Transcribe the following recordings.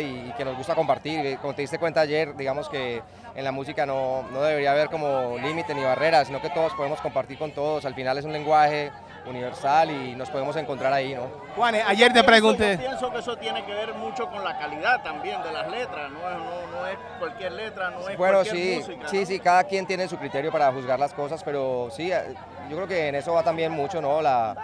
y, que nos gusta compartir. Como te diste cuenta ayer, digamos que en la música no, no debería haber como límite ni barreras, sino que todos podemos compartir con todos. Al final es un lenguaje universal y nos podemos encontrar ahí, ¿no? Juan, ayer te pregunté... Yo pienso que eso tiene que ver mucho con la calidad también de las letras, no es, no, no es cualquier letra, no es bueno, cualquier sí, música. sí, ¿no? sí, cada quien tiene su criterio para juzgar las cosas, pero sí, eh, yo creo que en eso va también mucho, ¿no? La,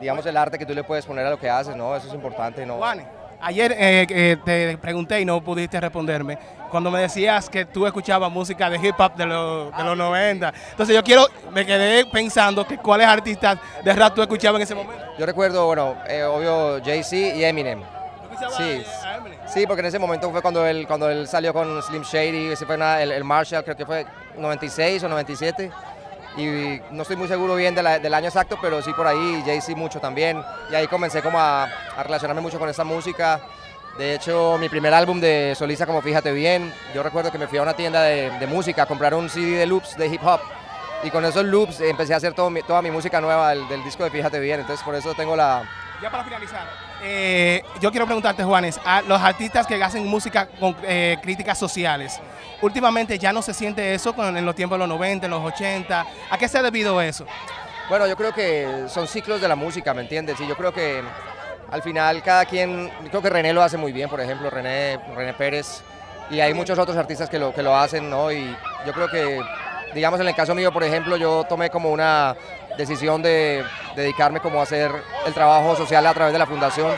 digamos, el arte que tú le puedes poner a lo que haces, ¿no? Eso es importante, ¿no? Juan, ayer eh, eh, te pregunté y no pudiste responderme. Cuando me decías que tú escuchabas música de hip hop de, los- de los 90. Entonces yo quiero, me quedé pensando que cuáles artistas de rap tú escuchabas en ese momento. Yo recuerdo, bueno, eh, obvio, Jay-Z y Eminem. ¿Tú escuchabas Sí. a- a Eminem? Sí, porque en ese momento fue cuando él, cuando él salió con Slim Shady, ese fue una- el, el Marshall, creo que fue 96 o 97. Y no estoy muy seguro bien de la- del año exacto, pero sí por ahí, Jay-Z mucho también. Y ahí comencé como a, a relacionarme mucho con esa música. De hecho, mi primer álbum de solista, como Fíjate Bien, yo recuerdo que me fui a una tienda de, de música a comprar un CD de loops de hip hop. Y con esos loops empecé a hacer todo mi- toda mi música nueva del, del disco de Fíjate Bien. Entonces por eso tengo la, Ya para finalizar, eh, yo quiero preguntarte, Juanes, a los artistas que hacen música con eh, críticas sociales, últimamente ya no se siente eso en los tiempos de los 90, en los 80. ¿A qué se ha debido eso? Bueno, yo creo que son ciclos de la música, ¿me entiendes? Y yo creo que al final cada quien, creo que René lo hace muy bien, por ejemplo, René, René Pérez, y hay muchos otros artistas que lo, que lo hacen, ¿no? Y yo creo que, digamos, en el caso mío, por ejemplo, yo tomé como una decisión de dedicarme como a hacer el trabajo social a través de la fundación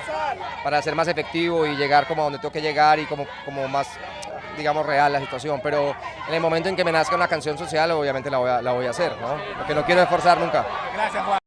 para ser más efectivo y llegar como a donde tengo que llegar y como, como más, digamos, real la situación. Pero en el momento en que me nazca una canción social, obviamente la voy a, la voy a hacer, ¿no? Porque no quiero esforzar nunca. Gracias, Juan.